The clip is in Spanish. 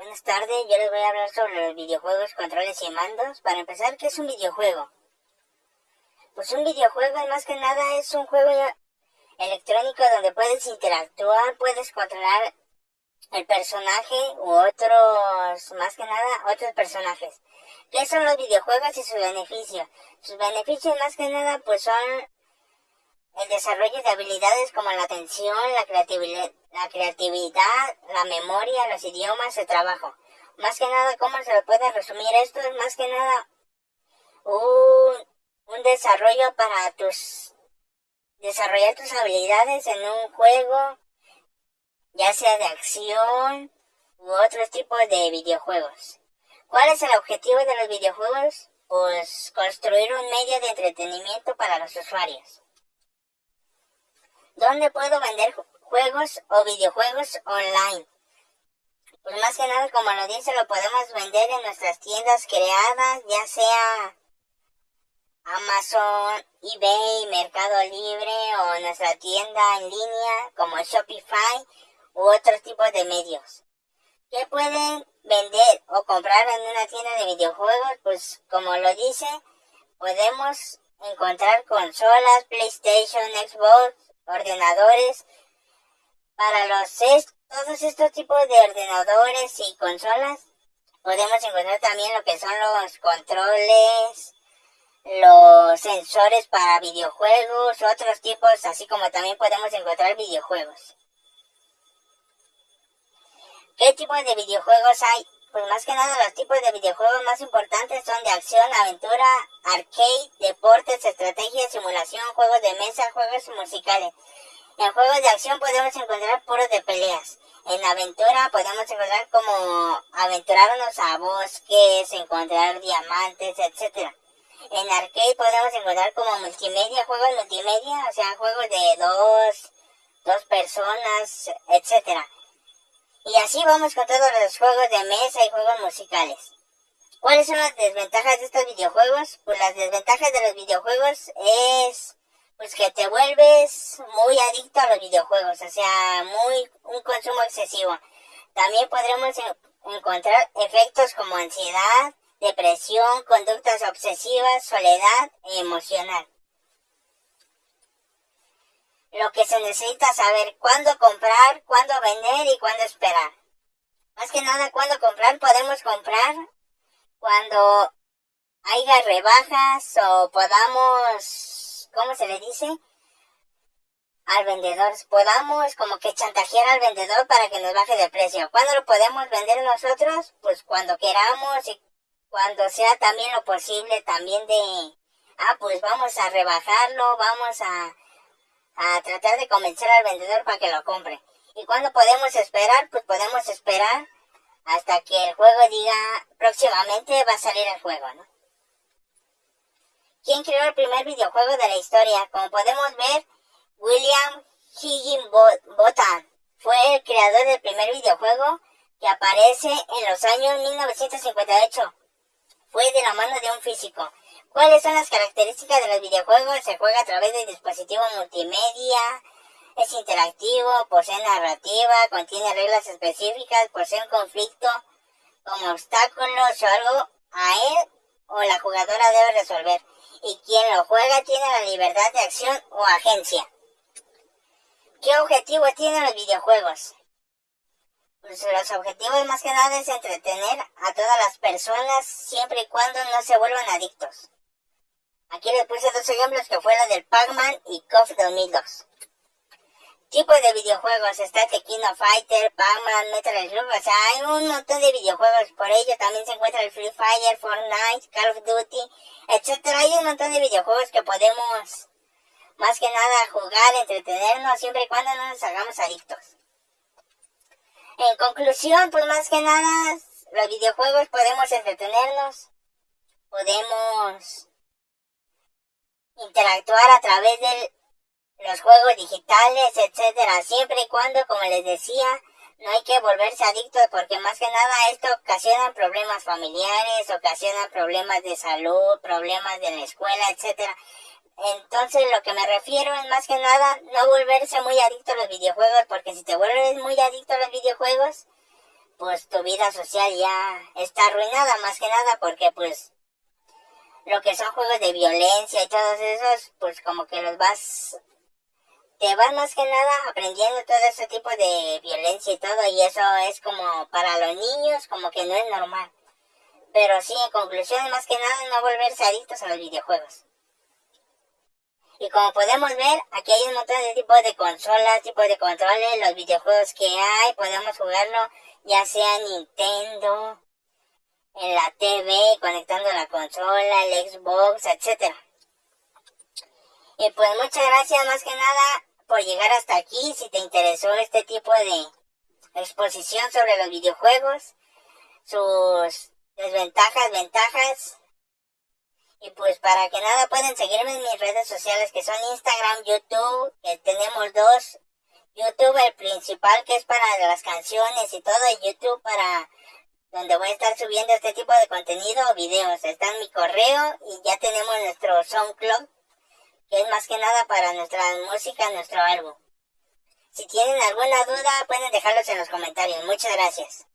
Buenas tardes, yo les voy a hablar sobre los videojuegos, controles y mandos. Para empezar, ¿qué es un videojuego? Pues un videojuego más que nada es un juego electrónico donde puedes interactuar, puedes controlar el personaje u otros, más que nada, otros personajes. ¿Qué son los videojuegos y sus beneficios? Sus beneficios más que nada pues son el desarrollo de habilidades como la atención, la creatividad, la creatividad, la memoria, los idiomas, el trabajo. Más que nada, ¿cómo se puede resumir esto? Es más que nada un, un desarrollo para tus desarrollar tus habilidades en un juego, ya sea de acción u otros tipos de videojuegos. ¿Cuál es el objetivo de los videojuegos? Pues construir un medio de entretenimiento para los usuarios. ¿Dónde puedo vender juegos o videojuegos online? Pues más que nada, como lo dice, lo podemos vender en nuestras tiendas creadas, ya sea Amazon, eBay, Mercado Libre o nuestra tienda en línea como Shopify u otros tipos de medios. ¿Qué pueden vender o comprar en una tienda de videojuegos? Pues como lo dice, podemos encontrar consolas, PlayStation, Xbox, ordenadores. Para los todos estos tipos de ordenadores y consolas podemos encontrar también lo que son los controles, los sensores para videojuegos, otros tipos, así como también podemos encontrar videojuegos. ¿Qué tipo de videojuegos hay? Pues más que nada los tipos de videojuegos más importantes son de acción, aventura, arcade, deportes, estrategia, simulación, juegos de mesa, juegos musicales. En juegos de acción podemos encontrar puros de peleas. En aventura podemos encontrar como aventurarnos a bosques, encontrar diamantes, etc. En arcade podemos encontrar como multimedia, juegos multimedia, o sea, juegos de dos, dos personas, etcétera. Y así vamos con todos los juegos de mesa y juegos musicales. ¿Cuáles son las desventajas de estos videojuegos? Pues las desventajas de los videojuegos es pues que te vuelves muy adicto a los videojuegos, o sea, muy un consumo excesivo. También podremos encontrar efectos como ansiedad, depresión, conductas obsesivas, soledad e emocional lo que se necesita saber cuándo comprar, cuándo vender y cuándo esperar. Más que nada, cuándo comprar, podemos comprar cuando haya rebajas o podamos, ¿cómo se le dice? Al vendedor, podamos como que chantajear al vendedor para que nos baje de precio. ¿Cuándo lo podemos vender nosotros? Pues cuando queramos y cuando sea también lo posible también de, ah, pues vamos a rebajarlo, vamos a a tratar de convencer al vendedor para que lo compre. ¿Y cuándo podemos esperar? Pues podemos esperar hasta que el juego diga próximamente va a salir el juego, ¿no? ¿Quién creó el primer videojuego de la historia? Como podemos ver, William Higginbotham fue el creador del primer videojuego que aparece en los años 1958. Fue de la mano de un físico. ¿Cuáles son las características de los videojuegos? Se juega a través de dispositivos multimedia, es interactivo, posee narrativa, contiene reglas específicas, posee un conflicto como obstáculos o algo a él o la jugadora debe resolver. Y quien lo juega tiene la libertad de acción o agencia. ¿Qué objetivo tienen los videojuegos? Pues los objetivos más que nada es entretener a todas las personas siempre y cuando no se vuelvan adictos. Aquí les puse dos ejemplos que fue la del Pac-Man y KOF 2002. Tipo de videojuegos, está Tequino Fighter, Pac-Man, Metal Slug, o sea, hay un montón de videojuegos, por ello también se encuentra el Free Fire, Fortnite, Call of Duty, etcétera. Hay un montón de videojuegos que podemos, más que nada, jugar, entretenernos, siempre y cuando no nos hagamos adictos. En conclusión, pues más que nada, los videojuegos podemos entretenernos, podemos interactuar a través de los juegos digitales, etcétera, siempre y cuando, como les decía, no hay que volverse adictos porque más que nada esto ocasiona problemas familiares, ocasiona problemas de salud, problemas de la escuela, etcétera. Entonces lo que me refiero es más que nada no volverse muy adicto a los videojuegos porque si te vuelves muy adicto a los videojuegos, pues tu vida social ya está arruinada más que nada porque pues lo que son juegos de violencia y todos esos, pues como que los vas, te vas más que nada aprendiendo todo ese tipo de violencia y todo y eso es como para los niños como que no es normal. Pero sí, en conclusión, más que nada no volverse adictos a los videojuegos. Y como podemos ver, aquí hay un montón de tipos de consolas, tipos de controles, los videojuegos que hay, podemos jugarlo ya sea Nintendo, en la TV, conectando la consola, el Xbox, etc. Y pues muchas gracias más que nada por llegar hasta aquí. Si te interesó este tipo de exposición sobre los videojuegos, sus desventajas, ventajas, y pues para que nada pueden seguirme en mis redes sociales que son Instagram, YouTube, que tenemos dos. YouTube el principal que es para las canciones y todo, y YouTube para donde voy a estar subiendo este tipo de contenido o videos. Está en mi correo y ya tenemos nuestro SoundCloud, que es más que nada para nuestra música, nuestro álbum. Si tienen alguna duda pueden dejarlos en los comentarios. Muchas gracias.